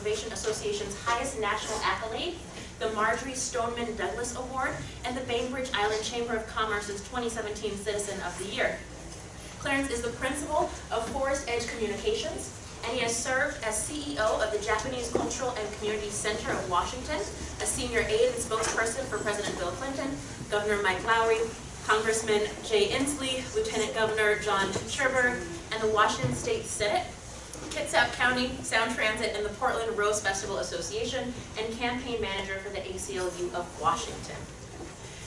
Conservation Association's highest national accolade, the Marjory Stoneman Douglas Award, and the Bainbridge Island Chamber of Commerce's 2017 Citizen of the Year. Clarence is the principal of Forest Edge Communications, and he has served as CEO of the Japanese Cultural and Community Center of Washington, a senior aide and spokesperson for President Bill Clinton, Governor Mike Lowry, Congressman Jay Inslee, Lieutenant Governor John Cherberg, and the Washington State Senate, Kitsap County Sound Transit, and the Portland Rose Festival Association, and campaign manager for the ACLU of Washington.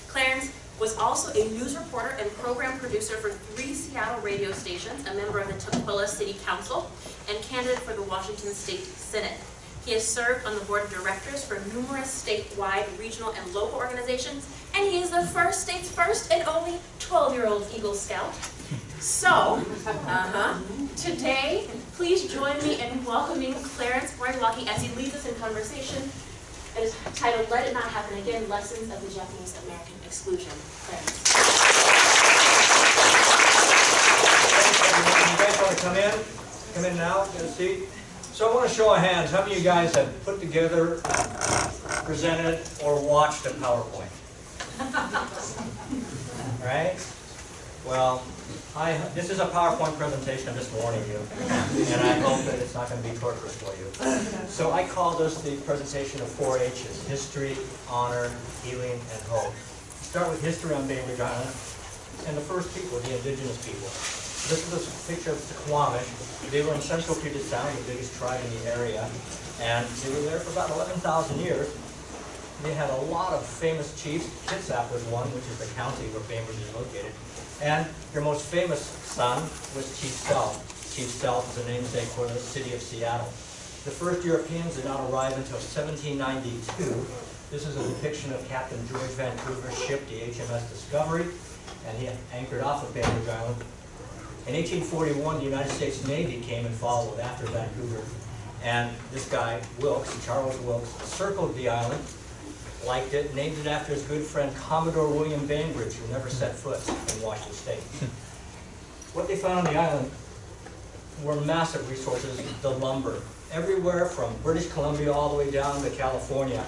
Clarence was also a news reporter and program producer for three Seattle radio stations, a member of the Tukwila City Council, and candidate for the Washington State Senate. He has served on the board of directors for numerous statewide, regional, and local organizations, and he is the first state's first and only 12-year-old Eagle Scout. So, uh-huh, today, please join me in welcoming Clarence Moriwaki as he leads us in conversation. It is titled Let It Not Happen Again, Lessons of the Japanese American Exclusion. Clarence. You guys want to come in? Come in now, get a seat. So I want to show of hands, how many of you guys have put together, presented, or watched a PowerPoint? Right? Well, I, this is a PowerPoint presentation, I'm just warning you. And I hope that it's not going to be torturous for you. So I call this the presentation of four H's, history, honor, healing, and hope. Start with history on Bainbridge Island, and the first people, the indigenous people. This is a picture of the Suquamish. They were in central Puget Sound, the biggest tribe in the area, and they were there for about 11,000 years. They had a lot of famous chiefs. Kitsap was one, which is the county where Bainbridge is located. And your most famous son was Chief Sealth. Chief Sealth is a namesake for the city of Seattle. The first Europeans did not arrive until 1792. This is a depiction of Captain George Vancouver's ship, the HMS Discovery, and he anchored off of Bainbridge Island. In 1841, the United States Navy came and followed after Vancouver. And this guy, Wilkes, Charles Wilkes, circled the island, liked it, named it after his good friend Commodore William Bainbridge, who never set foot in Washington State. What they found on the island were massive resources, the lumber. Everywhere from British Columbia all the way down to California,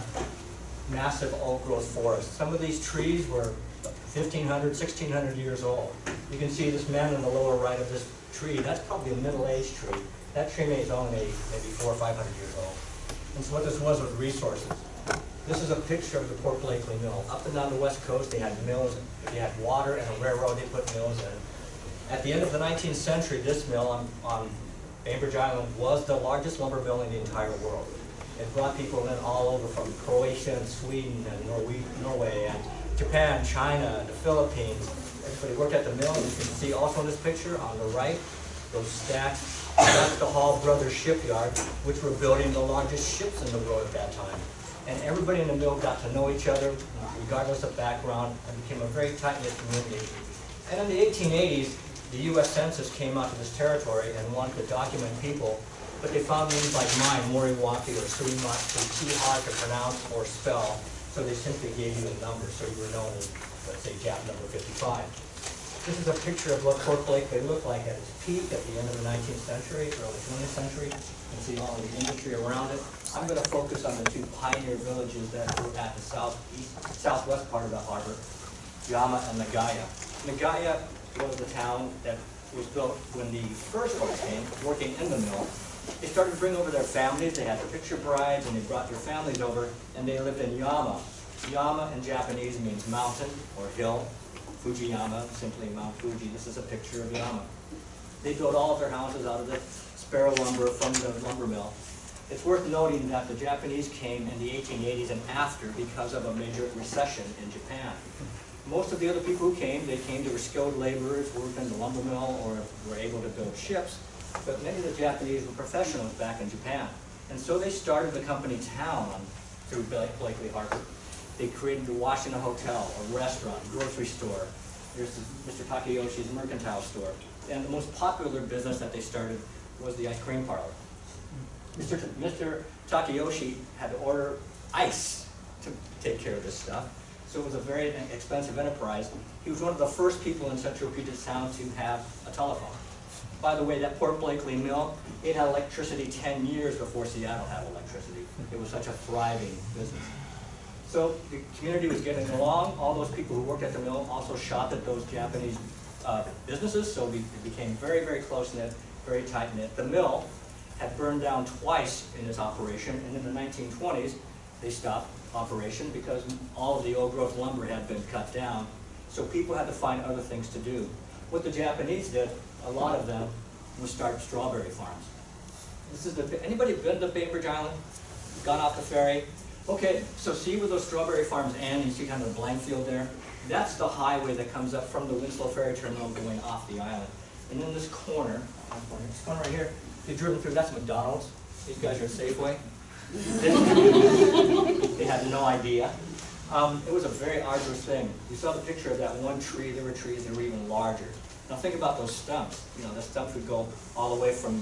massive old growth forests. Some of these trees were 1,500, 1,600 years old. You can see this man in the lower right of this tree, that's probably a middle-aged tree. That tree may only maybe four or 500 years old. And so what this was was resources. This is a picture of the Port Blakely Mill. Up and down the west coast, they had mills. You had water and a railroad, they put mills in. At the end of the 19th century, this mill on, on Bainbridge Island was the largest lumber mill in the entire world. It brought people in all over from Croatia and Sweden and Norway, Norway and Japan, China, the Philippines. Everybody worked at the mill. You can see also in this picture on the right, those stacks. That's the Hall Brothers Shipyard, which were building the largest ships in the world at that time. And everybody in the mill got to know each other, regardless of background, and became a very tight-knit community. And in the 1880s, the U.S. Census came out to this territory and wanted to document people, but they found names like mine, Moriwaki or Suimat, too hard to pronounce or spell, so they simply gave you a number, so you were known as, let's say, Jap number 55. This is a picture of what Port Blakely looked like at its peak at the end of the 19th century, early 20th century. You can see all of the industry around it. I'm going to focus on the two pioneer villages that were at the southeast, southwest part of the harbor, Yama and Nagaya. Nagaya was the town that was built when the first folks came, working in the mill. They started to bring over their families, they had picture brides, and they brought their families over, and they lived in Yama. Yama in Japanese means mountain or hill. Fujiyama, simply Mount Fuji. This is a picture of Yama. They built all of their houses out of the sparrow lumber from the lumber mill. It's worth noting that the Japanese came in the 1880s and after because of a major recession in Japan. Most of the other people who came, they came, they were skilled laborers, worked in the lumber mill, or were able to build ships. But many of the Japanese were professionals back in Japan. And so they started the company town through Blakely Harbor. They created the Washington Hotel, a restaurant, grocery store. There's Mr. Takeyoshi's mercantile store. And the most popular business that they started was the ice cream parlor. Mr. Mr. Had to order ice to take care of this stuff. So it was a very expensive enterprise. He was one of the first people in central Puget Sound to have a telephone. by the way, that Port Blakely Mill, it had electricity ten years before Seattle had electricity. It was such a thriving business. So the community was getting along, all those people who worked at the mill also shopped at those Japanese uh, businesses, so we it became very, very close-knit, very tight-knit. The mill had burned down twice in its operation, and in the nineteen twenties, they stopped operation because all of the old growth lumber had been cut down, so people had to find other things to do. What the Japanese did, a lot of them, was start strawberry farms. This is the, anybody been to Bainbridge Island? Gone off the ferry? Okay, so see where those strawberry farms end, you see kind of a blank field there? That's the highway that comes up from the Winslow Ferry Terminal going off the island. And in this corner, this corner right here, they driven through, that's McDonald's. These guys are at Safeway. They had no idea. Um, it was a very arduous thing. You saw the picture of that one tree, there were trees that were even larger. Now think about those stumps. You know, the stumps would go all the way from,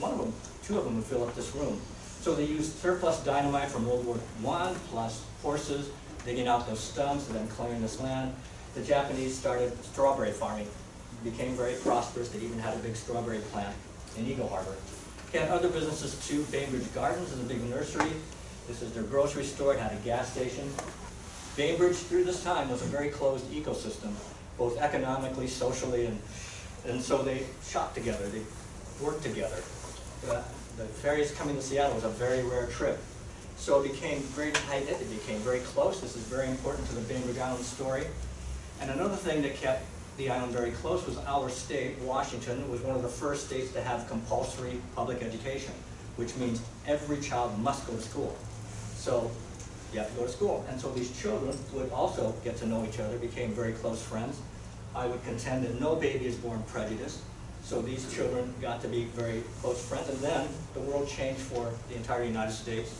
one of them, two of them would fill up this room. So they used surplus dynamite from World War One, plus horses, digging out those stumps and then clearing this land. The Japanese started strawberry farming, became very prosperous. They even had a big strawberry plant in Eagle Harbor. Had other businesses too. Bainbridge Gardens is a big nursery. This is their grocery store. It had a gas station. Bainbridge, through this time, was a very closed ecosystem, both economically, socially, and, and so they shopped together. They worked together. The, the ferries coming to Seattle was a very rare trip. So it became very tight it became very close. This is very important to the Bainbridge Island story. And another thing that kept the island very close was our state, Washington, was one of the first states to have compulsory public education, which means every child must go to school. So you have to go to school. And so these children would also get to know each other, became very close friends. I would contend that no baby is born prejudiced. So these children got to be very close friends. And then the world changed for the entire United States.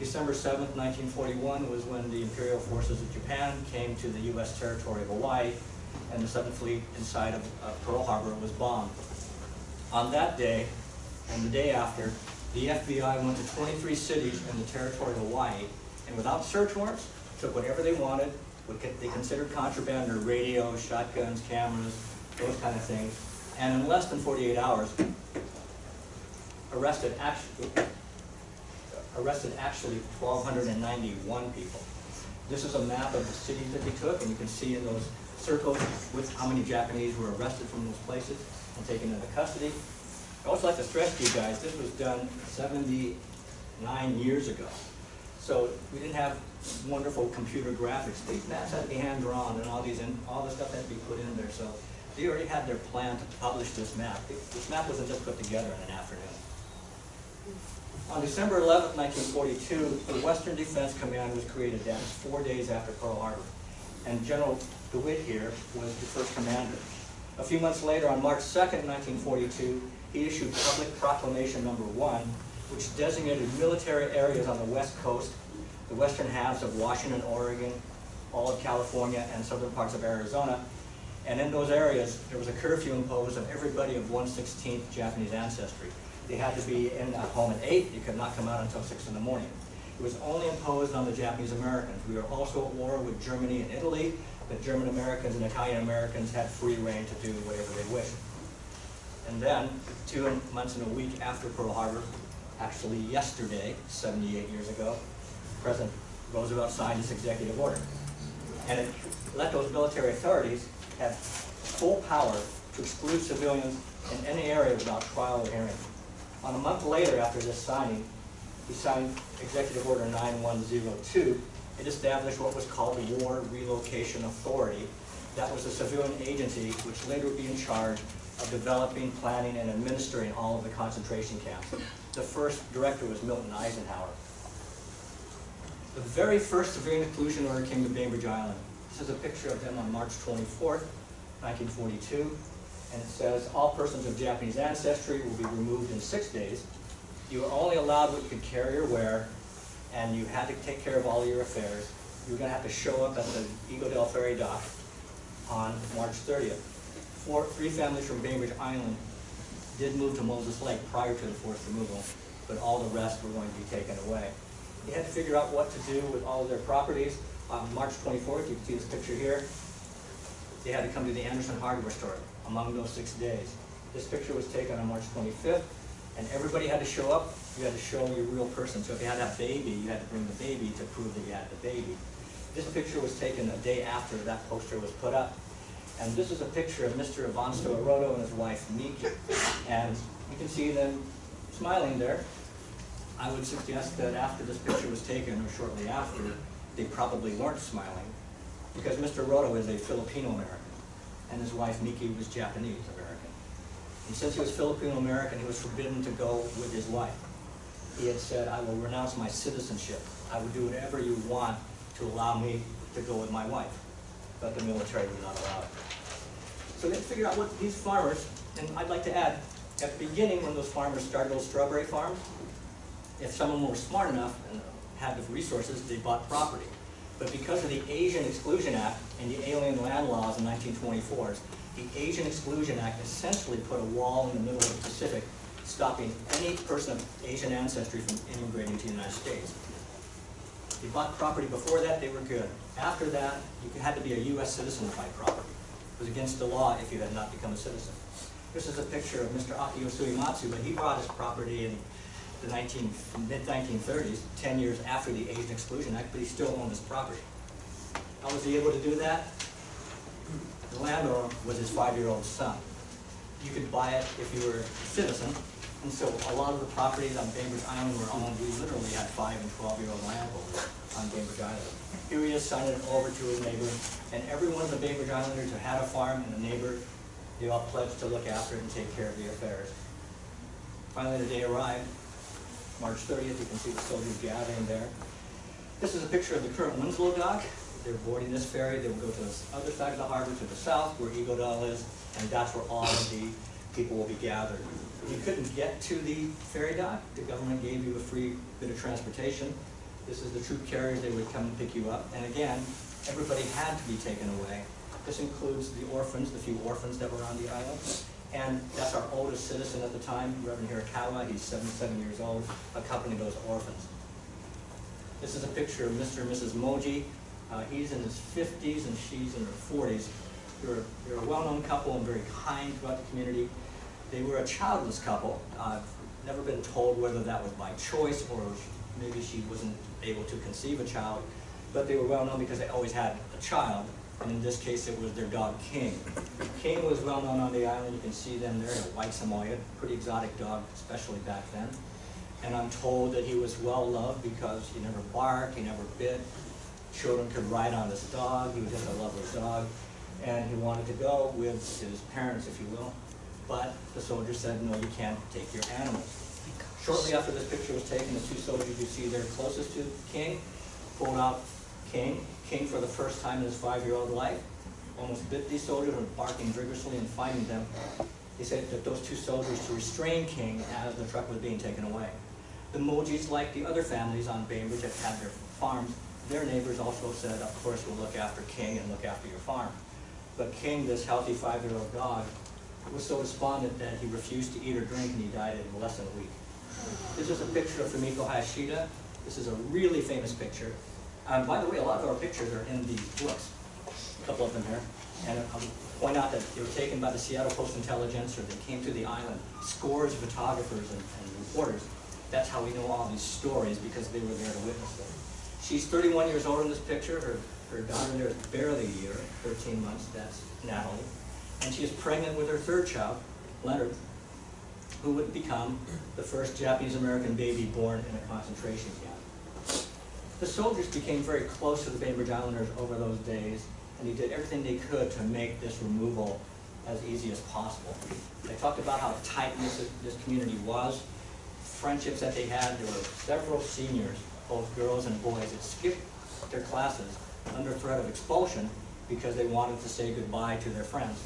December 7th, 1941 was when the Imperial forces of Japan came to the U.S. territory of Hawaii, and the Seventh Fleet inside of uh, Pearl Harbor was bombed. On that day, and the day after, the FBI went to 23 cities in the territory of Hawaii, and without search warrants, took whatever they wanted, what they considered contraband, their radios, shotguns, cameras, those kind of things, and in less than 48 hours, arrested actually, arrested actually 1,291 people. This is a map of the cities that they took, and you can see in those circles with how many Japanese were arrested from those places and taken into custody. I also like to stress to you guys, this was done 79 years ago. So we didn't have wonderful computer graphics. These maps had to be hand-drawn and all these, and all the stuff had to be put in there. So they already had their plan to publish this map. This map wasn't just put together in an afternoon. On December 11, 1942, the Western Defense Command was created. That was four days after Pearl Harbor. And General DeWitt here was the first commander. A few months later, on March 2nd, 1942, he issued Public Proclamation Number One, which designated military areas on the west coast, the western halves of Washington, Oregon, all of California, and southern parts of Arizona. And in those areas, there was a curfew imposed on everybody of 1/16th Japanese ancestry. They had to be in a home at 8, They could not come out until 6 in the morning. It was only imposed on the Japanese Americans. We were also at war with Germany and Italy, but German Americans and Italian Americans had free reign to do whatever they wished. And then, two months and a week after Pearl Harbor, actually yesterday, 78 years ago, President Roosevelt signed this executive order. And it let those military authorities have full power to exclude civilians in any area without trial or hearing. On a month later after this signing, he signed Executive Order 9102. It established what was called the War Relocation Authority. That was a civilian agency which later would be in charge of developing, planning, and administering all of the concentration camps. The first director was Milton Eisenhower. The very first civilian inclusion order came to Bainbridge Island. This is a picture of them on March 24th, 1942. And it says, all persons of Japanese ancestry will be removed in six days. You are only allowed what you could carry or wear, and you had to take care of all your affairs. You were gonna have to show up at the Eagledale Ferry dock on March 30th. Four, three families from Bainbridge Island did move to Moses Lake prior to the forced removal, but all the rest were going to be taken away. They had to figure out what to do with all of their properties. On March 24th, you can see this picture here, they had to come to the Anderson hardware store among those six days. This picture was taken on March 25th, and everybody had to show up. You had to show your real person. So if you had that baby, you had to bring the baby to prove that you had the baby. This picture was taken a day after that poster was put up. And this is a picture of Mr. Avansto Aroto and his wife Miki. And you can see them smiling there. I would suggest that after this picture was taken, or shortly after, they probably weren't smiling, because Mr. Roto is a Filipino-American, and his wife Miki was Japanese-American. And since he was Filipino-American, he was forbidden to go with his wife. He had said, I will renounce my citizenship. I will do whatever you want to allow me to go with my wife. But the military would not allow it. So they figured out what these farmers, and I'd like to add, at the beginning, when those farmers started those strawberry farms, if someone were smart enough and had the resources, they bought property. But because of the Asian Exclusion Act and the Alien Land Laws in 1924, the Asian Exclusion Act essentially put a wall in the middle of the Pacific, stopping any person of Asian ancestry from immigrating to the United States. They bought property before that, they were good. After that, you had to be a U.S. citizen to buy property. It was against the law if you had not become a citizen. This is a picture of Mr. Akio Suyematsu, but he bought his property in the mid-1930s, 10 years after the Asian Exclusion Act, but he still owned his property. How was he able to do that? The landowner was his five-year-old son. You could buy it if you were a citizen, and so a lot of the properties on Bainbridge Island were owned, we literally had five and 12-year-old landholders on Bainbridge Island. Here he is signing it over to his neighbor, and every one of the Bainbridge Islanders who had a farm and a neighbor, they all pledged to look after it and take care of the affairs. Finally, the day arrived, March 30th, you can see the soldiers gathering there. This is a picture of the current Winslow dock. They're boarding this ferry, they will go to the other side of the harbor to the south where Dell is, and that's where all of the people will be gathered. If you couldn't get to the ferry dock, the government gave you a free bit of transportation. This is the troop carrier, they would come and pick you up, and again, everybody had to be taken away. This includes the orphans, the few orphans that were on the island. And that's our oldest citizen at the time, Reverend Hirakawa, he's 77 years old, accompanying those orphans. This is a picture of Mr. and Mrs. Moji. Uh, he's in his 50s and she's in her 40s. They're, they're a well-known couple and very kind throughout the community. They were a childless couple. Uh, never been told whether that was by choice or maybe she wasn't able to conceive a child, but they were well known because they always had a child and in this case it was their dog King. King was well known on the island, you can see them there, a white Samoyed, pretty exotic dog, especially back then. And I'm told that he was well loved because he never barked, he never bit. Children could ride on this dog, he was just a loveless dog. And he wanted to go with his parents, if you will. But the soldier said, no, you can't take your animals. Shortly after this picture was taken, the two soldiers you see there closest to King pulled out King. King, for the first time in his five-year-old life, almost bit these soldiers and barking vigorously and fighting them. He said that those two soldiers to restrain King as the truck was being taken away. The Mojis, like the other families on Bainbridge that had their farms, their neighbors also said, of course, we'll look after King and look after your farm. But King, this healthy five-year-old dog, was so despondent that he refused to eat or drink and he died in less than a week. This is a picture of Fumiko Hayashida. This is a really famous picture. Um, by the way, a lot of our pictures are in these books, a couple of them here. And I'll point out that they were taken by the Seattle Post-Intelligencer. They came to the island, scores of photographers and, and reporters. That's how we know all these stories, because they were there to witness them. She's 31 years old in this picture. Her, her daughter there is barely a year, 13 months, that's Natalie. And she is pregnant with her third child, Leonard, who would become the first Japanese-American baby born in a concentration camp. The soldiers became very close to the Bainbridge Islanders over those days, and they did everything they could to make this removal as easy as possible. They talked about how tight this, this community was, friendships that they had. There were several seniors, both girls and boys, that skipped their classes under threat of expulsion because they wanted to say goodbye to their friends.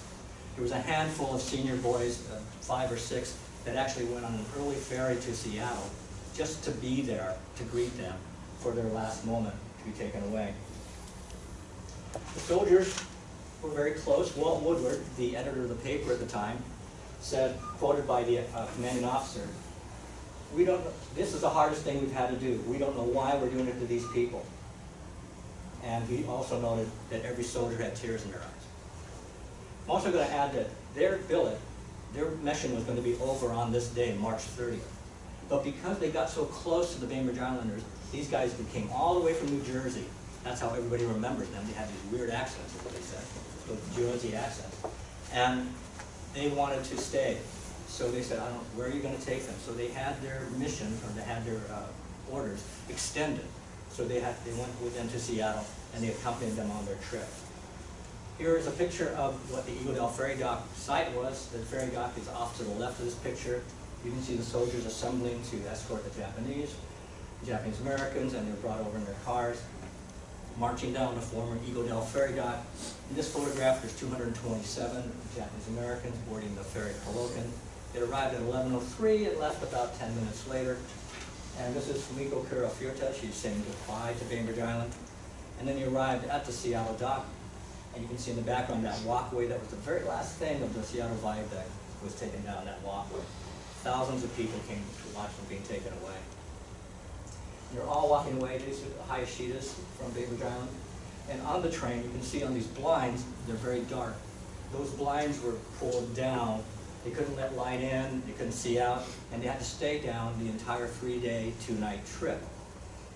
There was a handful of senior boys, uh, five or six, that actually went on an early ferry to Seattle just to be there to greet them for their last moment to be taken away. The soldiers were very close. Walt Woodward, the editor of the paper at the time, said, quoted by the uh, commanding officer, we don't, this is the hardest thing we've had to do. We don't know why we're doing it to these people. And he also noted that every soldier had tears in their eyes. I'm also going to add that their billet their mission was going to be over on this day, March 30th. But because they got so close to the Bainbridge Islanders, these guys came all the way from New Jersey. That's how everybody remembers them. They had these weird accents, is what they said, those Jersey accents. And they wanted to stay. So they said, I don't, where are you gonna take them? So they had their mission, or they had their, uh, orders extended. So they had, they went with them to Seattle, and they accompanied them on their trip. Here is a picture of what the Eagledale Ferry Dock site was. The ferry dock is off to the left of this picture. You can see the soldiers assembling to escort the Japanese, Japanese Americans, and they're brought over in their cars, marching down the former Eagledale Ferry Dock. In this photograph, there's two hundred and twenty-seven Japanese Americans boarding the ferry Kehloken. It arrived at eleven oh three, it left about ten minutes later. And this is Fumiko Kurafuta, she's saying goodbye to Bainbridge Island. And then he arrived at the Seattle dock, and you can see in the background that walkway, that was the very last thing of the Seattle Viaduct was taken down, that walkway. Thousands of people came to watch them being taken away. And They're all walking away, these are Hayashidas from Bainbridge Island. And on the train, you can see on these blinds, they're very dark. Those blinds were pulled down, they couldn't let light in, they couldn't see out, and they had to stay down the entire three-day, two-night trip.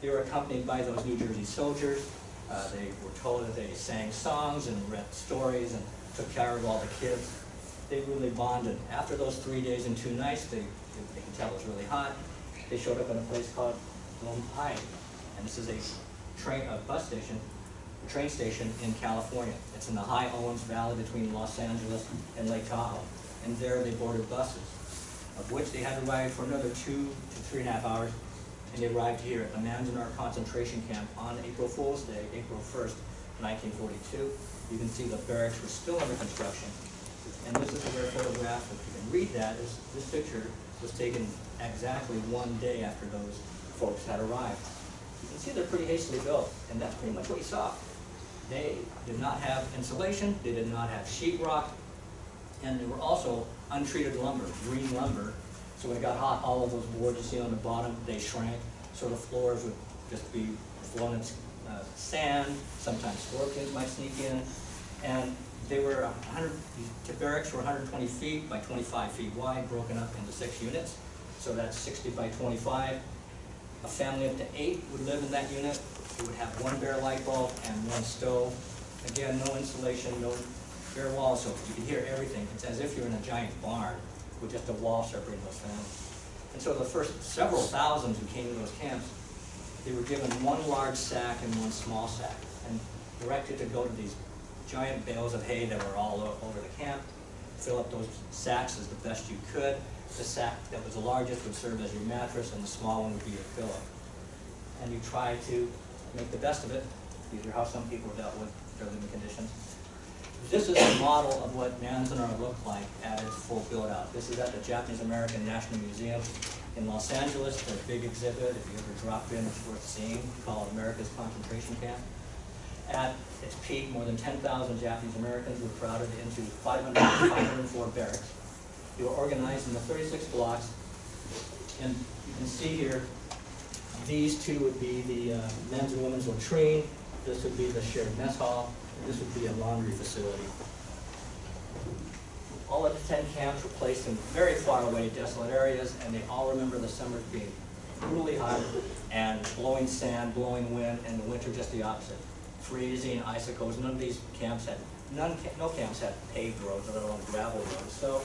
They were accompanied by those New Jersey soldiers. Uh, they were told that they sang songs and read stories and took care of all the kids. They really bonded. After those three days and two nights, they, they could tell it was really hot. They showed up in a place called Pine, and this is a train, a bus station, train station in California. It's in the High Owens Valley between Los Angeles and Lake Tahoe. And there they boarded buses, of which they had to ride for another two to three and a half hours and they arrived here at the Manzanar concentration camp on April Fool's Day, April first, nineteen forty-two. You can see the barracks were still under construction. And this is a rare photograph, if you can read that, is, this picture was taken exactly one day after those folks had arrived. You can see they're pretty hastily built, and that's pretty much what you saw. They did not have insulation, they did not have sheet rock, and they were also untreated lumber, green lumber. So when it got hot, all of those boards you see on the bottom, they shrank, so the floors would just be flown in uh, sand, sometimes scorpions might sneak in. And they were hundred, the barracks were hundred and twenty feet by twenty-five feet wide, broken up into six units. So that's sixty by twenty-five. A family up to eight would live in that unit. It would have one bare light bulb and one stove. Again, no insulation, no bare walls, so you can hear everything. It's as if you're in a giant barn with just a wall separating those families. And so the first several thousands who came to those camps, they were given one large sack and one small sack, and directed to go to these giant bales of hay that were all over the camp, fill up those sacks as the best you could. The sack that was the largest would serve as your mattress, and the small one would be your pillow. And you try to make the best of it. These are how some people dealt with their living conditions. This is a model of what Manzanar looked like at its full build-out. This is at the Japanese American National Museum in Los Angeles, their big exhibit, if you ever drop in, it's worth seeing, called America's Concentration Camp. At its peak, more than ten thousand Japanese Americans were crowded into 500 504 barracks. They were organized into thirty-six blocks, and you can see here, these two would be the uh, men's and women's latrine, this would be the shared mess hall, this would be a laundry facility. All of the ten camps were placed in very far away desolate areas, and they all remember the summers being brutally hot and blowing sand, blowing wind, and the winter just the opposite. Freezing, icicles, none of these camps had, none, no camps had paved roads, let alone gravel roads. So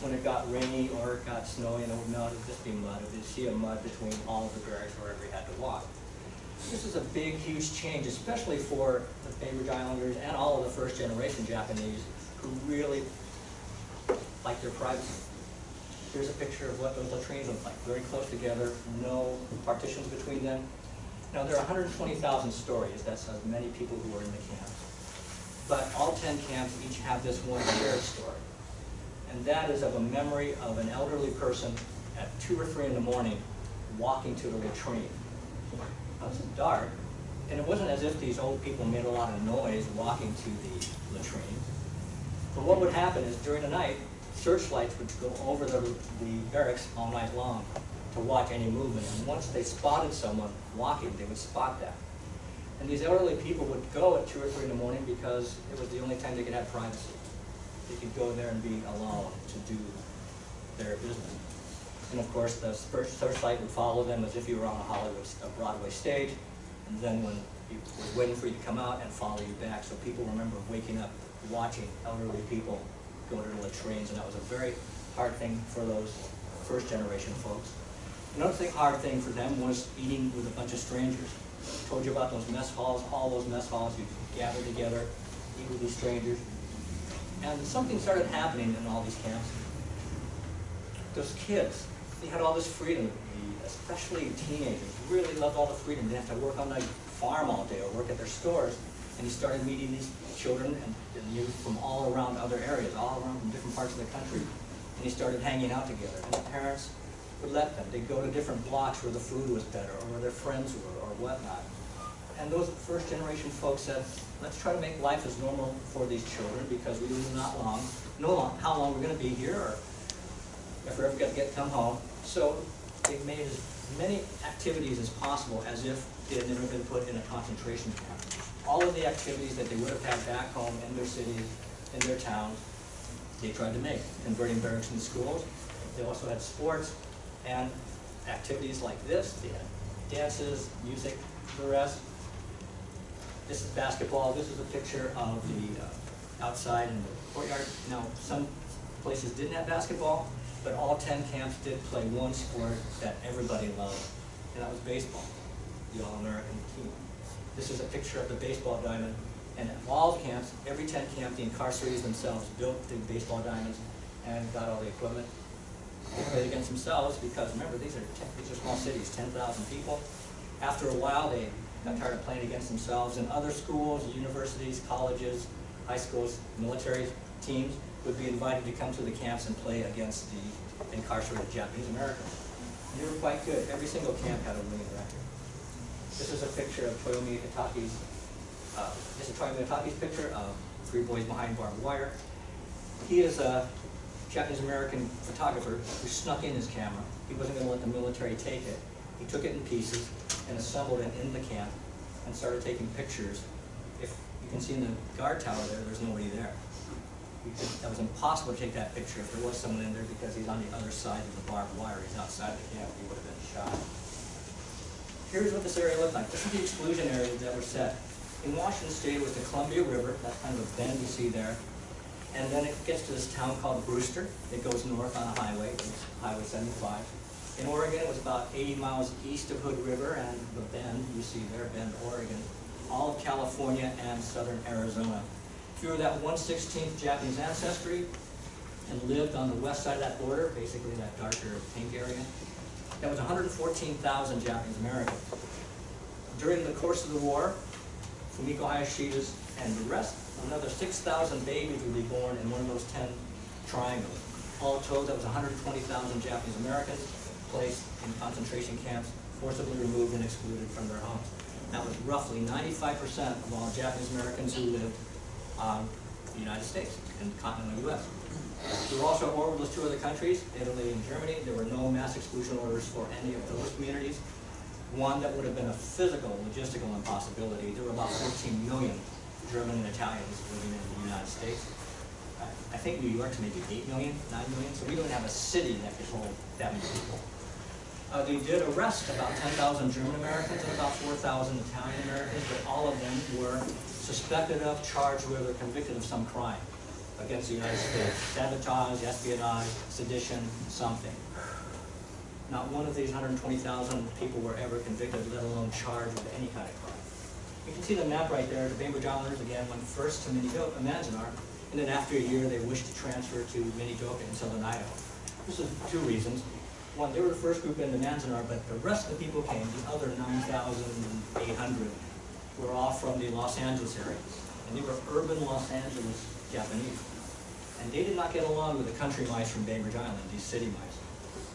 when it got rainy or it got snowy and it would melt, it would just be mud. You'd see a mud between all of the barracks wherever you had to walk. This is a big, huge change, especially for the Bainbridge Islanders and all of the first generation Japanese who really like their privacy. Here's a picture of what those latrines look like, very close together, no partitions between them. Now, there are hundred and twenty thousand stories, that's as many people who are in the camps. But all ten camps each have this one shared story. And that is of a memory of an elderly person at two or three in the morning walking to the latrine. Now, It's dark, and it wasn't as if these old people made a lot of noise walking to the latrine. But what would happen is during the night, searchlights would go over the, the barracks all night long to watch any movement. And once they spotted someone walking, they would spot that. And these elderly people would go at two or three in the morning because it was the only time they could have privacy. They could go there and be alone to do their business. And of course, the searchlight would follow them as if you were on a Hollywood, a Broadway stage. And then when you was waiting for you to come out and follow you back. So people remember waking up, watching elderly people go to the latrines, and that was a very hard thing for those first generation folks. Another thing, hard thing for them was eating with a bunch of strangers. I Told you about those mess halls, all those mess halls, you gather together, eat with these strangers. And something started happening in all these camps. Those kids, they had all this freedom, especially teenagers, really loved all the freedom. They didn't have to work on the farm all day or work at their stores. And he started meeting these children and, youth from all around other areas, all around from different parts of the country. And he started hanging out together. And the parents would let them. They'd go to different blocks where the food was better or where their friends were or whatnot. And those first generation folks said, let's try to make life as normal for these children because we do not long, know how long we're gonna be here or if we're ever gonna get come home. So they made as many activities as possible as if they had never been put in a concentration camp. All of the activities that they would have had back home in their cities, in their towns, they tried to make, converting barracks into schools. They also had sports and activities like this. They had dances, music, the rest. This is basketball. This is a picture of the uh, outside in the courtyard. Now, some places didn't have basketball, but all ten camps did play one sport that everybody loved, and that was baseball, the All-American team. This is a picture of the baseball diamond, and at all camps, every tent camp, the incarcerated themselves built the baseball diamonds and got all the equipment. They played against themselves because remember, these are, these are small cities, ten thousand people. After a while, they got tired of playing against themselves, and other schools, universities, colleges, high schools, military teams would be invited to come to the camps and play against the incarcerated Japanese Americans. And they were quite good. Every single camp had a winning record. This is a picture of Toyo Miyatake's, uh, this is Toyo Miyatake's picture of Three Boys Behind Barbed Wire. He is a Japanese American photographer who snuck in his camera. He wasn't gonna let the military take it. He took it in pieces and assembled it in the camp and started taking pictures. If you can see in the guard tower there, there's nobody there. That was impossible to take that picture if there was someone in there because he's on the other side of the barbed wire. He's outside the camp, he would have been shot. Here's what this area looked like. This is the exclusion area that were set. In Washington State, it was the Columbia River, that's kind of a bend you see there. And then it gets to this town called Brewster. It goes north on a highway, it's Highway seventy-five. In Oregon, it was about eighty miles east of Hood River and the Bend, you see there, Bend, Oregon. All of California and southern Arizona. Were that one sixteenth Japanese ancestry and lived on the west side of that border, basically that darker pink area, that was hundred and fourteen thousand Japanese Americans. During the course of the war, Fumiko Hayashida's and the rest, another six thousand babies would be born in one of those ten triangles. All told, that was hundred and twenty thousand Japanese Americans placed in concentration camps, forcibly removed and excluded from their homes. That was roughly ninety-five percent of all Japanese Americans who lived on the United States, in continental US. There were also war with those two other countries, Italy and Germany. There were no mass exclusion orders for any of those communities. One that would have been a physical, logistical impossibility. There were about 14 million German and Italians living in the United States. I I think New York's maybe 8 million, 9 million, so we don't have a city that could hold that many people. Uh, they did arrest about 10,000 German Americans and about 4,000 Italian Americans, but all of them were suspected of, charged with, or convicted of some crime against the United States. Sabotage, espionage, sedition, something. Not one of these 120,000 people were ever convicted, let alone charged with any kind of crime. You can see the map right there. The Bainbridge Islanders again went first to Manzanar, and then after a year they wished to transfer to Minidoka in southern Idaho. This is two reasons. One, they were the first group into Manzanar, but the rest of the people came, the other 9,800, were all from the Los Angeles area. And they were urban Los Angeles Japanese. And they did not get along with the country mice from Bainbridge Island, these city mice.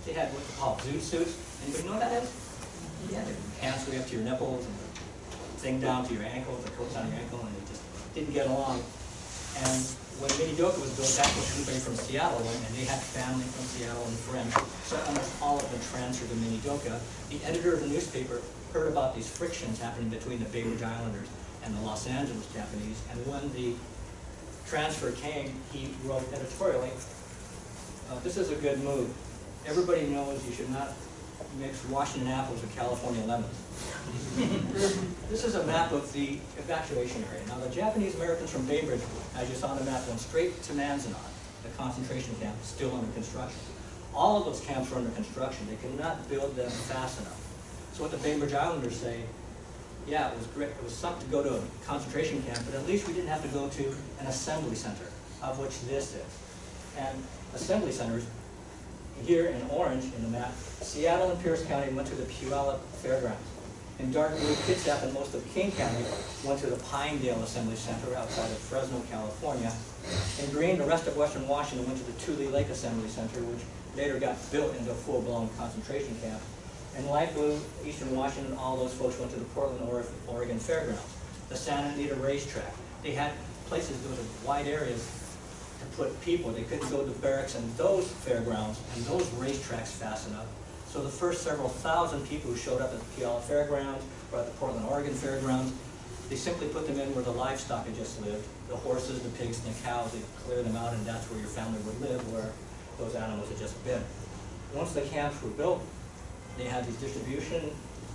They had what they call zoot suits. Anybody know what that is? Yeah, their pants way up to your nipples and the thing down to your ankles, the coat your ankle, and they just didn't get along. And when Minidoka was built, that's when everybody from Seattle and they had family from Seattle and friends. So almost all of them transferred to Minidoka. The editor of the newspaper heard about these frictions happening between the Bainbridge Islanders and the Los Angeles Japanese, and when the transfer came, he wrote editorially, Uh, This is a good move. Everybody knows you should not mix Washington apples with California lemons. This is a map of the evacuation area. Now, the Japanese Americans from Bainbridge, as you saw on the map, went straight to Manzanar, the concentration camp, still under construction. All of those camps were under construction. They could not build them fast enough. So what the Bainbridge Islanders say, yeah, it was great, it was something to go to a concentration camp, but at least we didn't have to go to an assembly center, of which this is. And assembly centers, here in orange in the map, Seattle and Pierce County went to the Puyallup Fairgrounds. In dark blue, Kitsap and most of King County went to the Pinedale Assembly Center outside of Fresno, California. In green, the rest of western Washington went to the Tule Lake Assembly Center, which later got built into a full-blown concentration camp. In light blue, eastern Washington, all those folks went to the Portland, Oregon Fairgrounds. The Santa Anita Racetrack. They had places, there was wide areas to put people. They couldn't go to barracks and those fairgrounds and those racetracks fast enough. So the first several thousand people who showed up at the Puyallup Fairgrounds or at the Portland, Oregon Fairgrounds, they simply put them in where the livestock had just lived. The horses, the pigs, and the cows, they cleared them out and that's where your family would live, where those animals had just been. Once the camps were built, they had these distribution,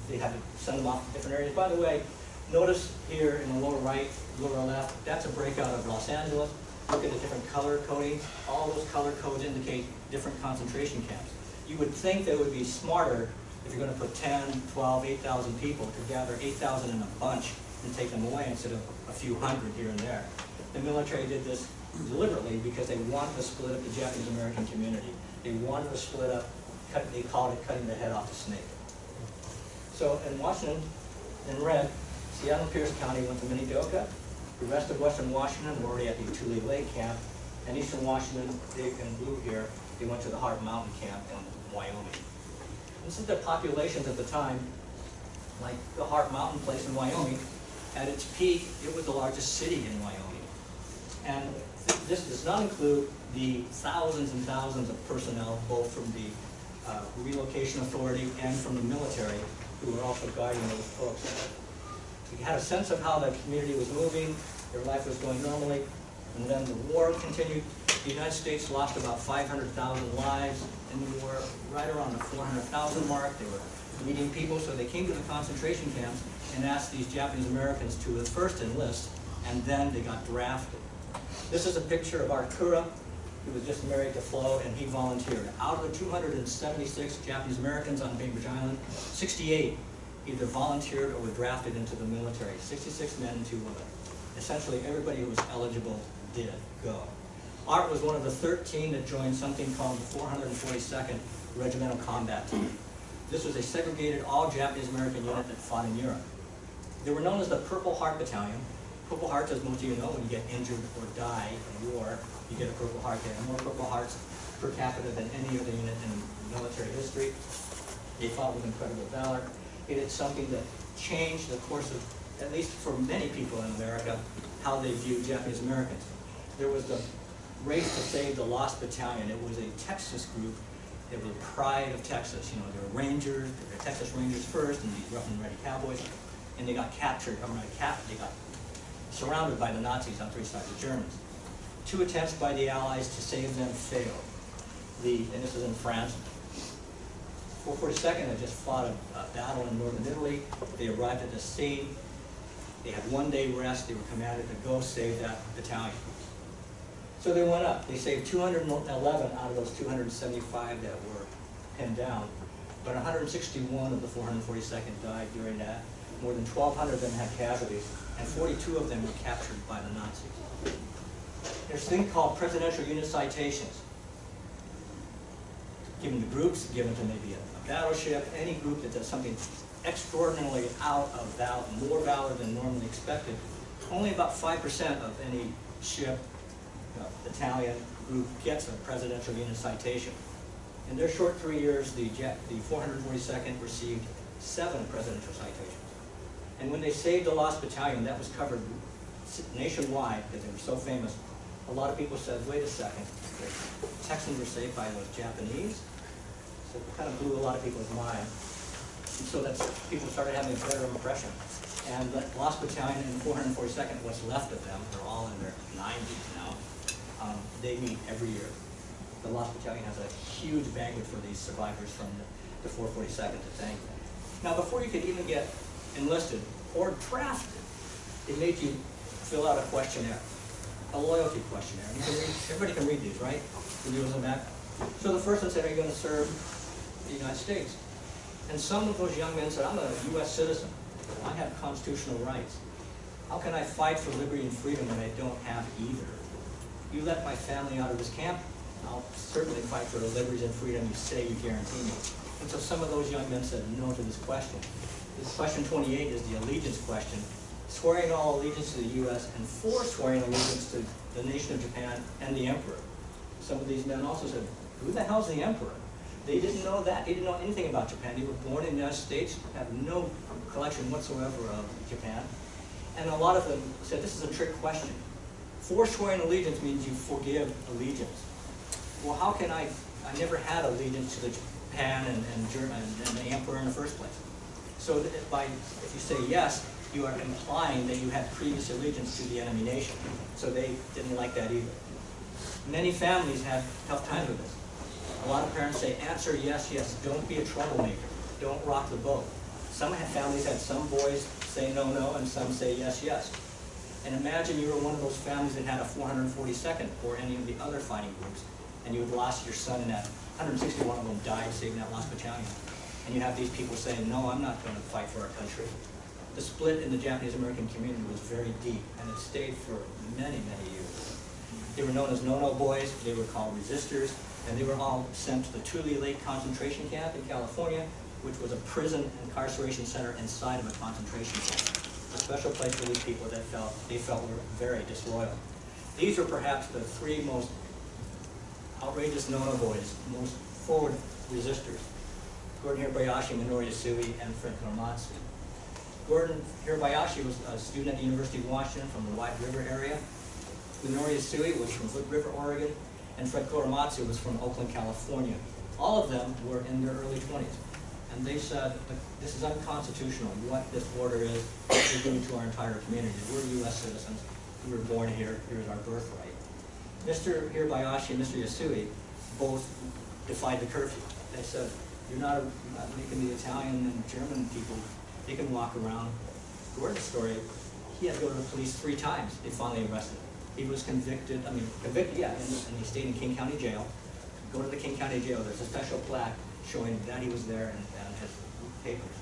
they had to send them off to different areas. By the way, notice here in the lower right, lower left, that's a breakout of Los Angeles. Look at the different color coding. All those color codes indicate different concentration camps. You would think they would be smarter if you're gonna put 10, 12, 8,000 people to gather 8,000 in a bunch and take them away instead of a few hundred here and there. The military did this deliberately because they wanted to split up the Japanese American community. They wanted to split up, cut, they called it cutting the head off the snake. So in Washington, in red, Seattle Pierce County went to Minidoka. The rest of western Washington were already at the Tule Lake Camp. And eastern Washington, big in blue here, they went to the Heart Mountain Camp in Wyoming. This is the populations at the time, like the Heart Mountain place in Wyoming. At its peak, it was the largest city in Wyoming. And th- this does not include the thousands and thousands of personnel, both from the uh, relocation authority and from the military, who were also guiding those folks. We had a sense of how the community was moving, their life was going normally, and then the war continued. The United States lost about five hundred thousand lives in the war, right around the four hundred thousand mark. They were meeting people, so they came to the concentration camps and asked these Japanese Americans to first enlist, and then they got drafted. This is a picture of Art Koura, who was just married to Flo, and he volunteered. Out of the two hundred and seventy-six Japanese Americans on Bainbridge Island, sixty-eight either volunteered or were drafted into the military, sixty-six men and two women. Essentially, everybody who was eligible did go. Art was one of the thirteen that joined something called the four hundred and forty-second Regimental Combat Team. This was a segregated, all Japanese American unit that fought in Europe. They were known as the Purple Heart Battalion. Purple Hearts, as most of you know, when you get injured or die in war, you get a Purple Heart. There are more Purple Hearts per capita than any other unit in military history. They fought with incredible valor. It is something that changed the course of, at least for many people in America, how they view Japanese Americans. There was the race to save the Lost Battalion. It was a Texas group. They were the pride of Texas. You know, they were Rangers, they were Texas Rangers first, and these rough and ready cowboys. And they got captured, I mean, cap, they got surrounded by the Nazis on three sides of Germans. Two attempts by the Allies to save them failed. The, and this is in France, 442nd had just fought a, a battle in northern Italy. They arrived at the sea. They had one day rest. They were commanded to go save that battalion. So they went up. They saved 211 out of those 275 that were pinned down. But 161 of the 442nd died during that. More than 1,200 of them had casualties, and 42 of them were captured by the Nazis. There's a thing called presidential unit citations given to groups, given to maybe a a battleship, any group that does something extraordinarily out of valor, more valor than normally expected. Only about five percent of any ship, uh, battalion, group gets a presidential unit citation. In their short three years, the jet, the 442nd received seven presidential citations. And when they saved the lost battalion, that was covered nationwide because they were so famous. A lot of people said, wait a second, the Texans were saved by those Japanese? So it kind of blew a lot of people's mind. And so that's, people started having a better impression. And the Lost Battalion and 442nd, what's left of them, they're all in their nineties now, um, they meet every year. the Lost Battalion has a huge banquet for these survivors from the, the 442nd to thank them. Now, before you could even get enlisted or drafted, it made you fill out a questionnaire, a loyalty questionnaire. Can read, everybody can read these, right? The news on that. So the first one said, are you going to serve the United States? And some of those young men said, I'm a U.S. citizen. I have constitutional rights. How can I fight for liberty and freedom when I don't have either? You let my family out of this camp, I'll certainly fight for the liberties and freedom you say you guarantee me. And so some of those young men said no to this question. This question 28 is the allegiance question, swearing all allegiance to the U.S. and swearing allegiance to the nation of Japan and the emperor. Some of these men also said, who the hell's the emperor? They didn't know that. They didn't know anything about Japan. They were born in the United States, have no collection whatsoever of Japan. And a lot of them said, this is a trick question. Forswearing allegiance means you forgive allegiance. Well, how can I, I never had allegiance to the Japan and, and German and the emperor in the first place. So that by, if you say yes, you are implying that you had previous allegiance to the enemy nation. So they didn't like that either. Many families have tough times with this. A lot of parents say, answer yes, yes, don't be a troublemaker, don't rock the boat. Some have- families had some boys say no, no, and some say yes, yes. And imagine you were one of those families that had a 442nd or any of the other fighting groups, and you had lost your son in that, 161 of them died saving that last battalion. And you have these people saying, no, I'm not going to fight for our country. The split in the Japanese-American community was very deep, and it stayed for many, many years. They were known as no-no boys, they were called resistors, and they were all sent to the Tule Lake Concentration Camp in California, which was a prison incarceration center inside of a concentration camp. A special place for these people that felt, they felt were very disloyal. These were perhaps the three most outrageous no-no boys, most forward resistors. Gordon Hirabayashi, Minoru Yasui, and Fred Korematsu. Gordon Hirabayashi was a student at the University of Washington from the White River area. Minoru Yasui was from Hood River, Oregon, and Fred Korematsu was from Oakland, California. All of them were in their early 20s. And they said, this is unconstitutional, what this order is, we're doing to our entire community. We're US citizens, we were born here, here's our birthright. Mr. Hirabayashi and Mr. Yasui both defied the curfew. They said, you're not, not making the Italian and German people, they can walk around. Gordon's story, he had to go to the police three times, they finally arrested him. He was convicted, I mean, convicted, yeah, and, and he stayed in King County Jail. Go to the King County Jail, there's a special plaque showing that he was there and, and his papers.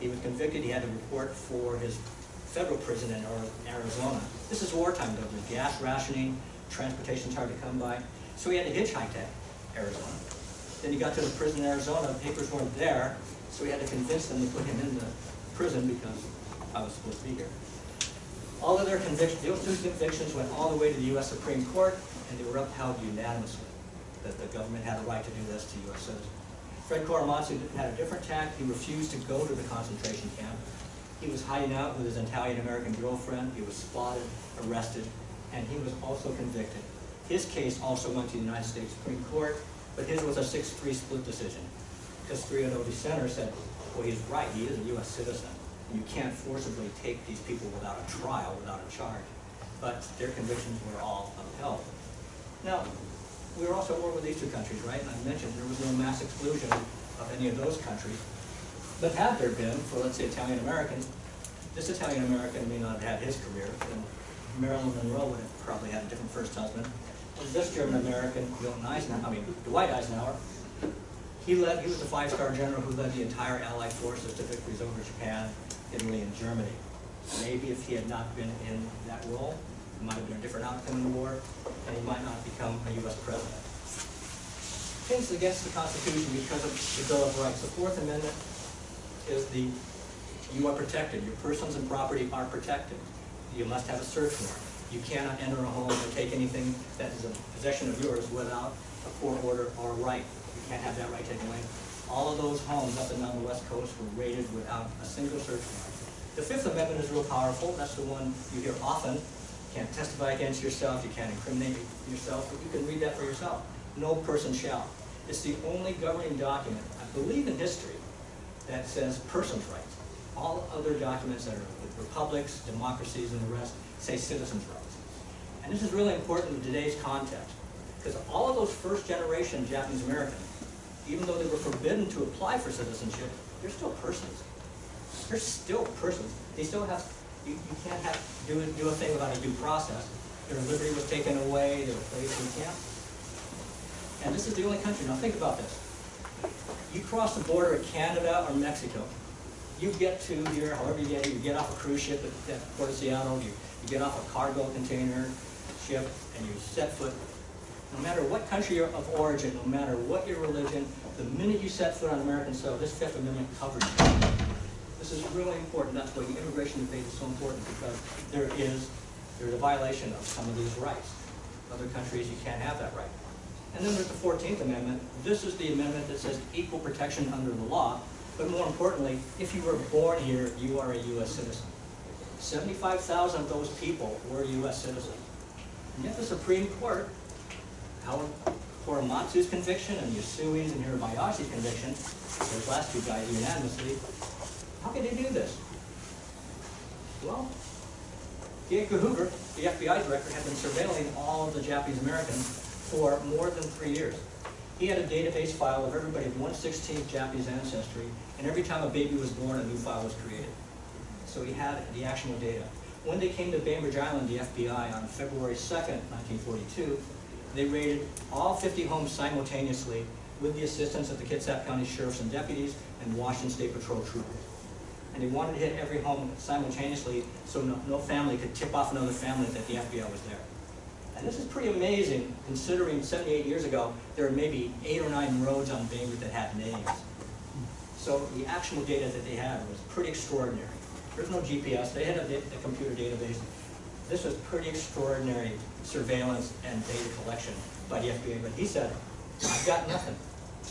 He was convicted, he had to report for his federal prison in Arizona. This is wartime though, gas rationing, transportation's hard to come by, so he had to hitchhike to Arizona. Then he got to the prison in Arizona, the papers weren't there, so we had to convince them to put him in the prison because I was supposed to be here. All of their convictions, those two convictions went all the way to the US Supreme Court, and they were upheld unanimously, that the government had a right to do this to US citizens. Fred Korematsu had a different tack, he refused to go to the concentration camp. He was hiding out with his Italian-American girlfriend, he was spotted, arrested, and he was also convicted. His case also went to the United States Supreme Court, but his was a six-three split decision. Because three of the dissenters said, well, he's right, he is a US citizen. You can't forcibly take these people without a trial, without a charge. But their convictions were all upheld. Now, we were also at war with these two countries, right? And I mentioned there was no mass exclusion of any of those countries. But had there been, for let's say Italian-Americans, this Italian-American may not have had his career, and Marilyn Monroe would have probably had a different first husband. And this German-American, Milton Eisenhower, I mean, Dwight Eisenhower, he led, he was a five-star general who led the entire Allied forces to victories over Japan, Italy, and Germany. Maybe if he had not been in that role, it might have been a different outcome in the war, and he might not become a U.S. president. Things against the Constitution because of the Bill of Rights. The Fourth Amendment is the, you are protected, your persons and property are protected. You must have a search warrant. You cannot enter a home or take anything that is a possession of yours without a court order or a right. You can't have that right taken away. All of those homes up and down the west coast were raided without a single search warrant. The Fifth Amendment is real powerful. That's the one you hear often. You can't testify against yourself, you can't incriminate yourself, but you can read that for yourself. No person shall. It's the only governing document, I believe in history, that says person's rights. All other documents that are republics, democracies, and the rest say citizens' rights. This is really important in today's context. Because all of those first generation Japanese Americans, even though they were forbidden to apply for citizenship, they're still persons. They're still persons. They still have, you, you can't have, do, do a thing without a due process. Their liberty was taken away, they were placed in camp. And this is the only country, now think about this. You cross the border at Canada or Mexico, you get to here, however you get you get off a cruise ship at, at Port of Seattle, you, you get off a cargo container ship, and you set foot. No matter what country you're of origin, no matter what your religion, the minute you set foot on American soil, this Fifth Amendment covers you. This is really important, that's why the immigration debate is so important, because there is, there's a violation of some of these rights. Other countries, you can't have that right. And then there's the Fourteenth Amendment. This is the amendment that says equal protection under the law, but more importantly, if you were born here, you are a U.S. citizen. Seventy-five thousand of those people were U.S. citizens. And yet the Supreme Court, Howard Korematsu's conviction and Yasui's and Hirabayashi's conviction, those last two guys unanimously, how could they do this? Well. Edgar Hoover, the FBI director, had been surveilling all of the Japanese Americans for more than three years. He had a database file of everybody of 116th Japanese ancestry, and every time a baby was born, a new file was created. So he had the actual data. When they came to Bainbridge Island, the FBI, on February 2nd, 1942, they raided all 50 homes simultaneously with the assistance of the Kitsap County sheriffs and deputies and Washington State Patrol troopers. And they wanted to hit every home simultaneously so no, no family could tip off another family that the FBI was there. And this is pretty amazing considering 78 years ago, there were maybe eight or nine roads on Bainbridge that had names. So the actual data that they had was pretty extraordinary. There's no GPS, they had a, a computer database. This was pretty extraordinary surveillance and data collection by the FBI, but he said, I've got nothing.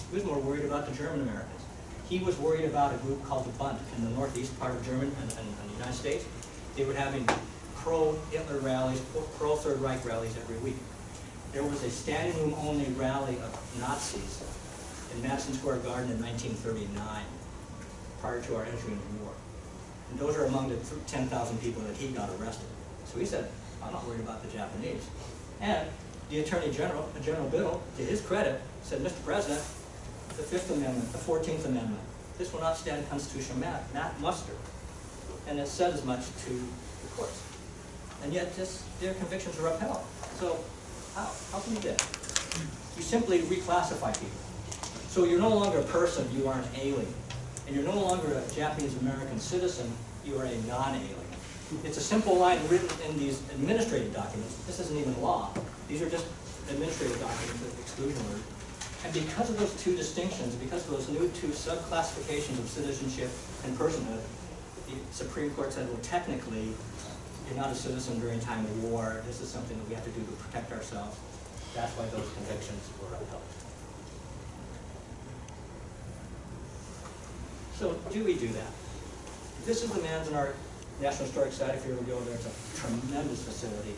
He was more worried about the German Americans. He was worried about a group called the Bund in the northeast part of Germany and, and, and the United States. They were having pro-Hitler rallies, pro-Third Reich rallies every week. There was a standing room only rally of Nazis in Madison Square Garden in 1939, prior to our entry into war. And those are among the 10,000 people that he got arrested. So he said, I'm not worried about the Japanese. And the Attorney General, uh, General Biddle, to his credit, said, Mr. President, the Fifth Amendment, the Fourteenth Amendment, this will not stand constitutional ma- ma- muster. And it said as much to the courts. And yet this, their convictions are upheld. So how, how can you do that? You simply reclassify people. So you're no longer a person, you are an alien. And you're no longer a Japanese American citizen, you are a non-alien. It's a simple line written in these administrative documents. This isn't even law. These are just administrative documents with exclusion order. And because of those two distinctions, because of those new two subclassifications of citizenship and personhood, the Supreme Court said, well, technically, you're not a citizen during time of war. This is something that we have to do to protect ourselves. That's why those convictions were upheld. So do we do that? This is the Manzanar National Historic Site. If you ever go there, it's a tremendous facility.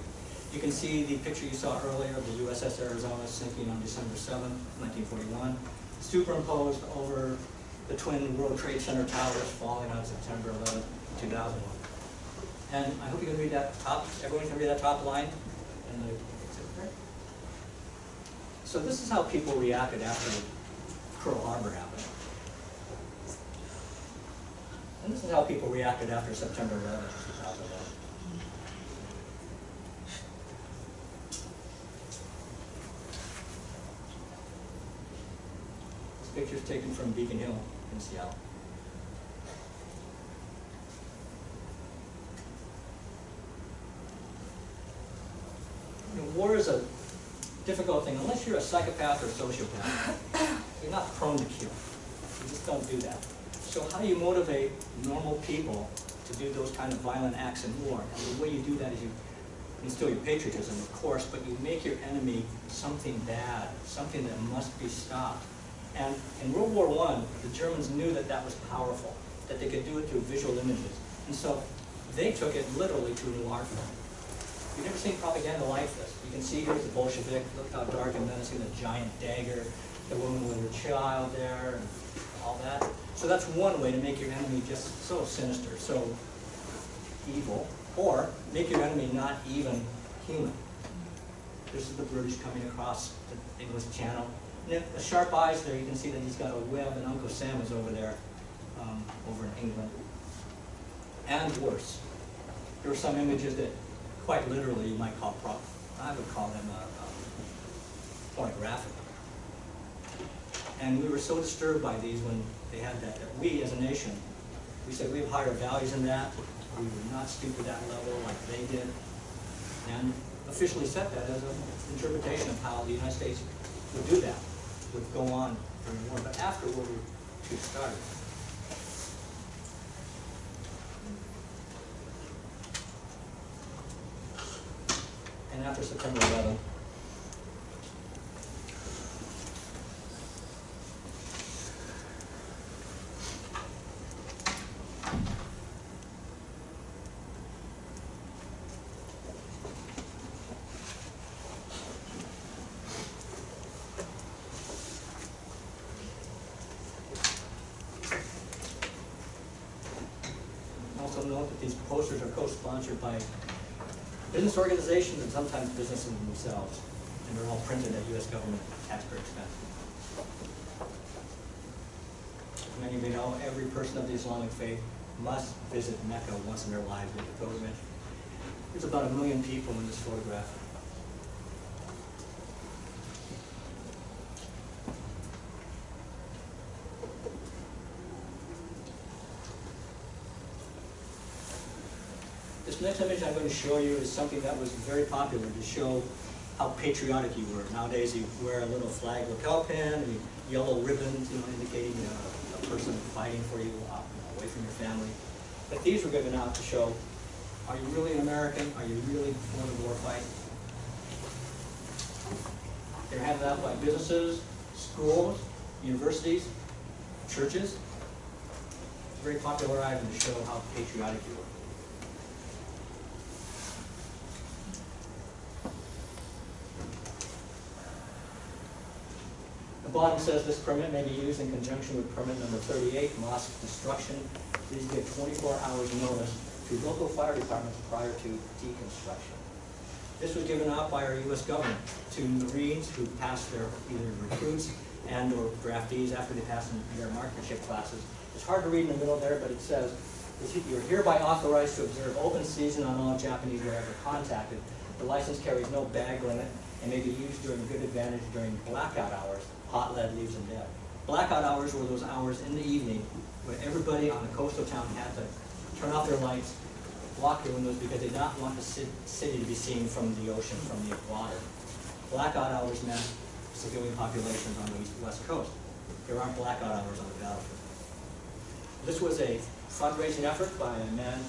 You can see the picture you saw earlier of the USS Arizona sinking on December 7th, 1941, superimposed over the twin World Trade Center towers falling on September 11th, 2001. And I hope you can read that top, everyone can read that top line in the. So this is how people reacted after Pearl Harbor happened. And this is how people reacted after September 11th, 2001. This picture is taken from Beacon Hill in Seattle. War is a difficult thing, unless you're a psychopath or a sociopath. You're not prone to kill. You just don't do that. So how do you motivate normal people to do those kind of violent acts in war? And the way you do that is you instill your patriotism, of course, but you make your enemy something bad, something that must be stopped. And in World War I, the Germans knew that that was powerful, that they could do it through visual images. And so they took it literally to a new art form. You've never seen propaganda like this. You can see here's the Bolshevik, look how dark and menacing, the giant dagger, the woman with her child there, and all that. So that's one way to make your enemy just so sinister, so evil, or make your enemy not even human. This is the British coming across the English Channel. And the sharp eyes there, you can see that he's got a web, and Uncle Sam is over there, um, over in England. And worse, there are some images that quite literally you might call prop, I would call them uh, um, pornographic. And we were so disturbed by these when they had that, that we as a nation, we said we have higher values than that. We would not stoop to that level like they did. And officially set that as an interpretation of how the United States would do that, would go on during the war, but after World War II started. And after September 11th, Also note that these posters are co-sponsored by business organizations and sometimes businesses themselves, and they're all printed at US government taxpayer expense. As many of you know, every person of the Islamic faith must visit Mecca once in their lives with the pilgrimage. There's about a million people in this photograph. This next image I'm going to show you is something that was very popular to show how patriotic you were. Nowadays, you wear a little flag lapel pin, and yellow ribbons, you know, indicating uh, a person fighting for you, uh, away from your family. But these were given out to show, are you really an American? Are you really for the war fight? They're handed out by businesses, schools, universities, churches. It's a very popular item to show how patriotic you were. Bottom says this permit may be used in conjunction with permit number thirty-eight, mosque destruction. Please give twenty-four hours notice to local fire departments prior to deconstruction. This was given out by our US government to Marines who passed their either recruits and or draftees after they passed their marksmanship classes. It's hard to read in the middle there, but it says, you're hereby authorized to observe open season on all Japanese wherever contacted. The license carries no bag limit and may be used during good advantage during blackout hours, hot lead leaves them dead. Blackout hours were those hours in the evening when everybody on the coastal town had to turn off their lights, block their windows because they did not want the city to be seen from the ocean, from the water. Blackout hours meant civilian populations on the east, west coast. There aren't blackout hours on the battlefield. This was a fundraising effort by a man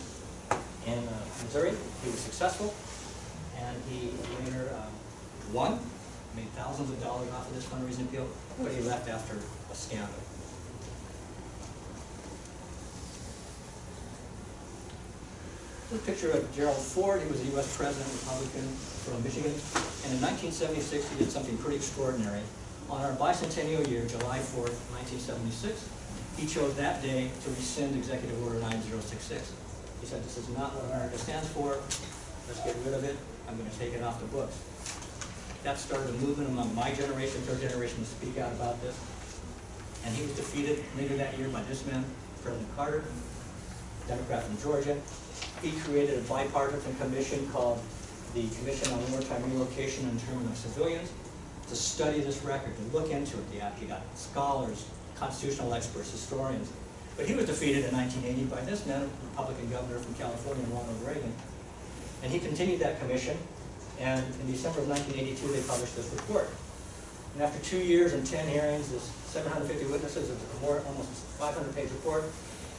in uh, Missouri. He was successful, and he later um, won, made thousands of dollars off of this fundraising appeal, but he left after a scandal. This picture of Gerald Ford. He was a U.S. president, Republican from Michigan. And in 1976, he did something pretty extraordinary. On our bicentennial year, July 4th, 1976, he chose that day to rescind Executive Order 9066. He said, this is not what America stands for. Let's get rid of it. I'm going to take it off the books. That started a movement among my generation, third generation, to speak out about this. And he was defeated later that year by this man, President Carter, Democrat from Georgia. He created a bipartisan commission called the Commission on Wartime Relocation and Internment of Civilians to study this record, to look into it. He got- scholars, constitutional experts, historians. But he was defeated in 1980 by this man, Republican governor from California, Ronald Reagan. And he continued that commission, and in December of 1982, they published this report. And after two years and 10 hearings, this 750 witnesses, a more, almost 500-page report,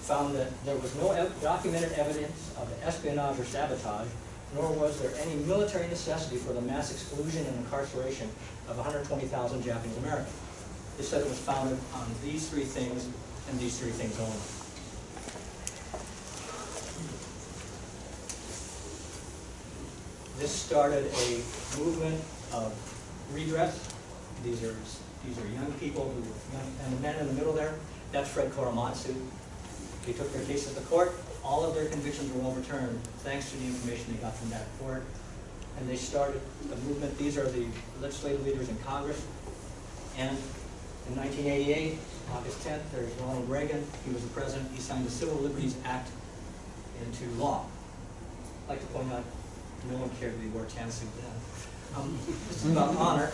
found that there was no ev- documented evidence of espionage or sabotage, nor was there any military necessity for the mass exclusion and incarceration of 120,000 Japanese Americans. They said it was founded on these three things and these three things only. This started a movement of redress. These are, these are young people who, young- and the men in the middle there, that's Fred Korematsu. They took their case to the court, all of their convictions were overturned, thanks to the information they got from that court. and they started a movement. These are the legislative leaders in Congress. And in 1988, August 10th, there's Ronald Reagan. He was the president. He signed the Civil Liberties Act into law. I'd like to point out, no one cared wore a tan suit then. Um, This is about honor.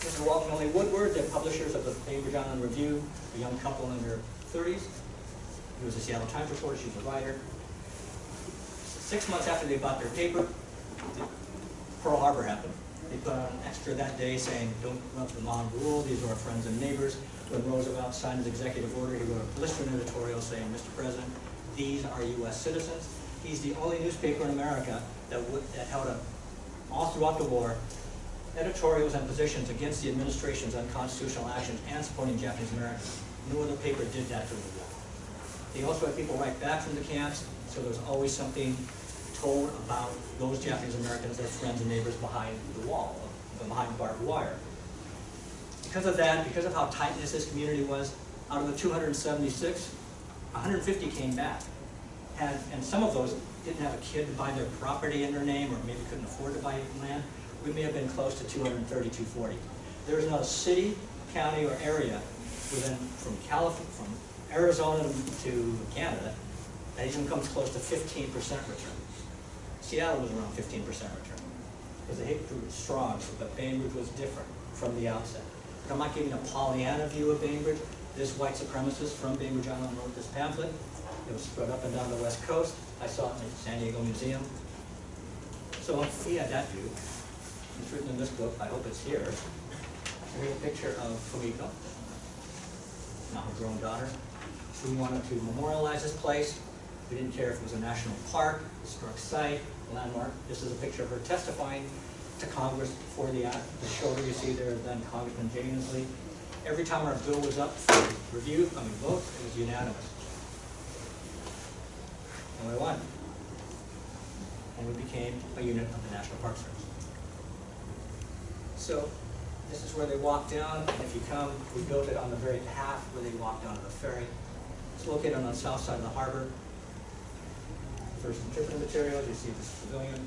Mr. Walt and Millie Woodward, the publishers of the Bainbridge Island Review, a young couple in their thirties. He was a Seattle Times reporter, she was a writer. Six months after they bought their paper, Pearl Harbor happened. They put on an extra that day saying, don't let the mob rule, these are our friends and neighbors. When Roosevelt signed his executive order, he wrote a blistering editorial saying, Mr. President, these are US citizens. He's the only newspaper in America that that held a, all throughout the war, editorials and positions against the administration's unconstitutional actions and supporting Japanese Americans. No other paper did that during the war. They also had people write back from the camps, so there was always something told about those Japanese Americans, their friends and neighbors behind the wall, uh, behind barbed wire. Because of that, because of how tight this community was, out of the 276, 150 came back. And, and some of those didn't have a kid to buy their property in their name, or maybe couldn't afford to buy land. We may have been close to 230, 240. There is not a city, county, or area within, from California, from Arizona to Canada, that even comes close to 15% return. Seattle was around 15% return, because the hate group was strong, but Bainbridge was different from the outset. But I'm not giving a Pollyanna view of Bainbridge. This white supremacist from Bainbridge Island wrote this pamphlet. It was spread up and down the west coast. I saw it in the San Diego Museum. So he had that view. It's written in this book, I hope it's here. Here's a picture of Fumiko, now her grown daughter. We wanted to memorialize this place. We didn't care if it was a national park, historic site, landmark. This is a picture of her testifying to Congress before the, act. the shoulder you see there, then Congressman Jay Inslee. Every time our bill was up for review, I mean vote, it was unanimous. We won. And we became a unit of the National Park Service. So this is where they walk down, and if you come, we built it on the very path where they walk down to the ferry. It's located on the south side of the harbor. First interpretive materials, you see this pavilion.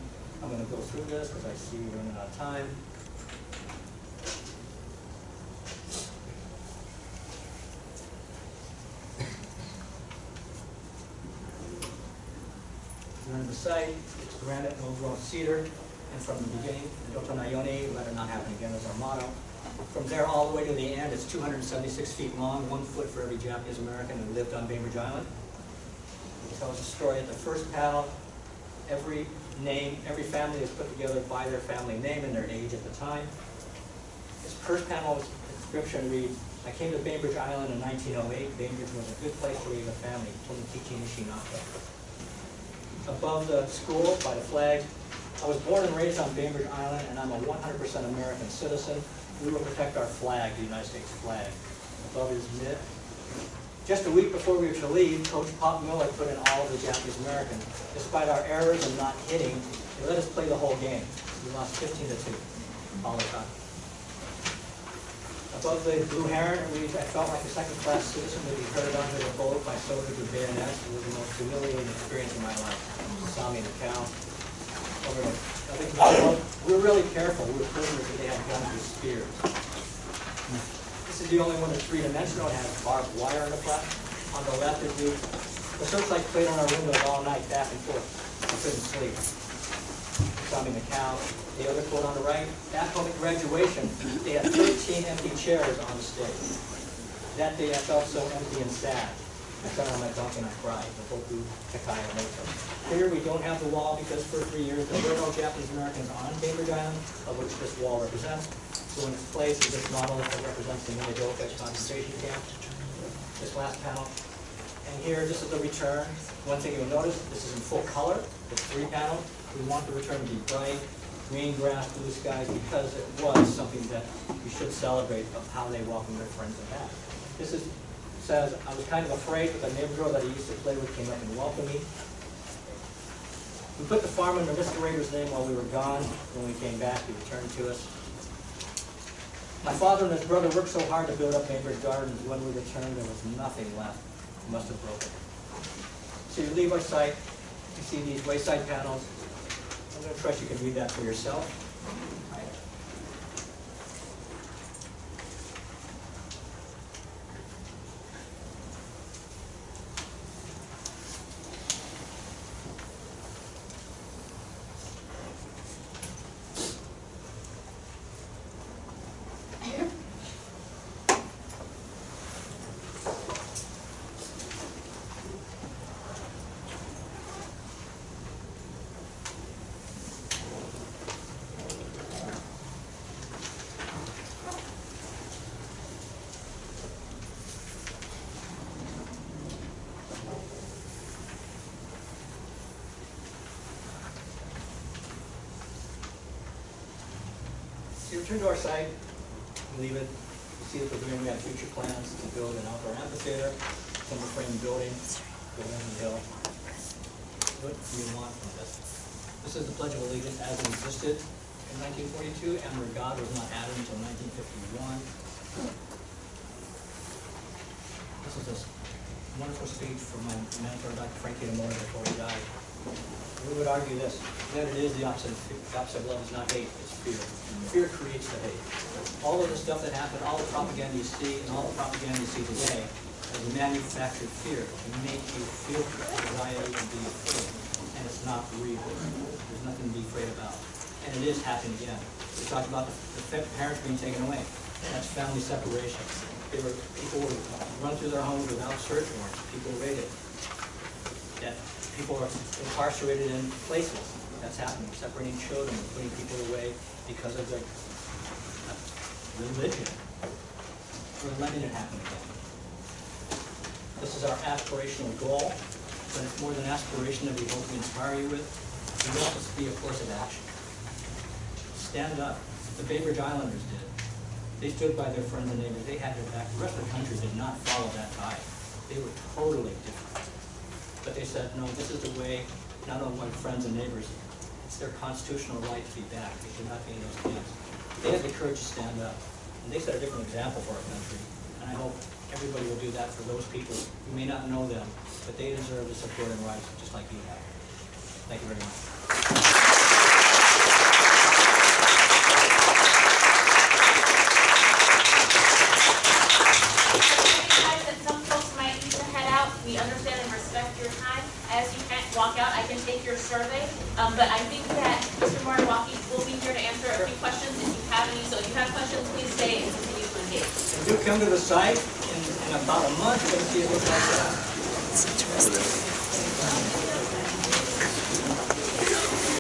I'm gonna go through this because I see we're running out of time. The site, it's granite, no grown cedar, and from the beginning, Doto Nayoni, let it not happen again is our motto. From there all the way to the end, it's two hundred and seventy-six feet long, one foot for every Japanese American who lived on Bainbridge Island. It tells a story at the first panel, every name, every family is put together by their family name and their age at the time. This first panel's inscription reads, I came to Bainbridge Island in nineteen oh eight, Bainbridge was a good place to raise a family, Tomokichi Nishinaka above the school by the flag. I was born and raised on Bainbridge Island, and I'm a 100% American citizen. We will protect our flag, the United States flag. Above is mid. Just a week before we were to leave, Coach Pop Miller put in all of the Japanese Americans. Despite our errors and not hitting, they let us play the whole game. We lost 15 to 2, all the time. Above the Blue Heron, reads, I felt like a second-class citizen to be herded onto a boat by soldiers with bayonets. It was the most humiliating experience in my life. Saw me in the cow. Over the, I think, we were really careful. We were prisoners, but they had guns with spears. This is the only one that's three-dimensional. It has barbed wire on the front. On the left, it reads, the searchlight played on our windows all night, back and forth. We couldn't sleep. Me in the. The other quote on the right, at public graduation, they had 13 empty chairs on the stage. That day I felt so empty and sad. I sat on my donkey and I cried. The Hoku Kakai Onoto. Here we don't have the wall because for three years there were no Japanese Americans on Bainbridge Island, of which this wall represents. So in its place is this model that represents the Minidoka concentration camp. This last panel. And here, this is the return. One thing you'll notice, this is in full color, it's three panels. We want the return to be bright, green grass, blue skies, because it was something that we should celebrate of how they welcome their friends and back. This is, says, I was kind of afraid, but the neighbor girl that I used to play with came up and welcomed me. We put the farm under Mr. Rader's name while we were gone. When we came back, he returned to us. My father and his brother worked so hard to build up neighbor's Gardens. When we returned, there was nothing left. We must have broken. So you leave our site, you see these wayside panels. Gonna trust you can read that for yourself. Return to our site, leave it, see that we're doing, we have future plans to build an outdoor amphitheater, timber frame building, go building the hill. What do you want from this? This is the Pledge of Allegiance as it existed in nineteen forty-two, and where God was not added until nineteen fifty-one. This is a wonderful speech from my mentor, Dr. Frank Kitamoto, before he died. We would argue this, that it is the opposite, the opposite of love is not hate, it's fear. Fear creates the hate. All of the stuff that happened, all the propaganda you see, and all the propaganda you see today, is manufactured fear to make you feel anxiety and be afraid. And it's not real. There's nothing to be afraid about. And it is happening again. We talked about the the parents being taken away. That's family separation. They were, people would run through their homes without search warrants, people were raided that people are incarcerated in places. That's happening, separating children, putting people away because of their uh, religion. We're letting it happen again. This is our aspirational goal, but it's more than aspiration that we hope to inspire you with. We want this to be a course of action. Stand up. The Bainbridge Islanders did. They stood by their friends and neighbors. They had their back. The rest of the country did not follow that tide. They were totally different. But they said, no, this is the way, not only my friends and neighbors, it's their constitutional right to be back. They should not be in those camps. They had the courage to stand up, and they set a different example for our country. And I hope everybody will do that for those people. You may not know them, but they deserve the support and rights just like you have. Thank you very much. Guys, that some folks might need to head out, we understand and respect your time. As you can't walk out, I can take your survey, um, but I think that Mr. Martin will be here to answer a few questions if you have any. So if you have questions, please stay and continue to engage. If you come to the site in, in about a month, you're gonna see it look like that. It's interesting.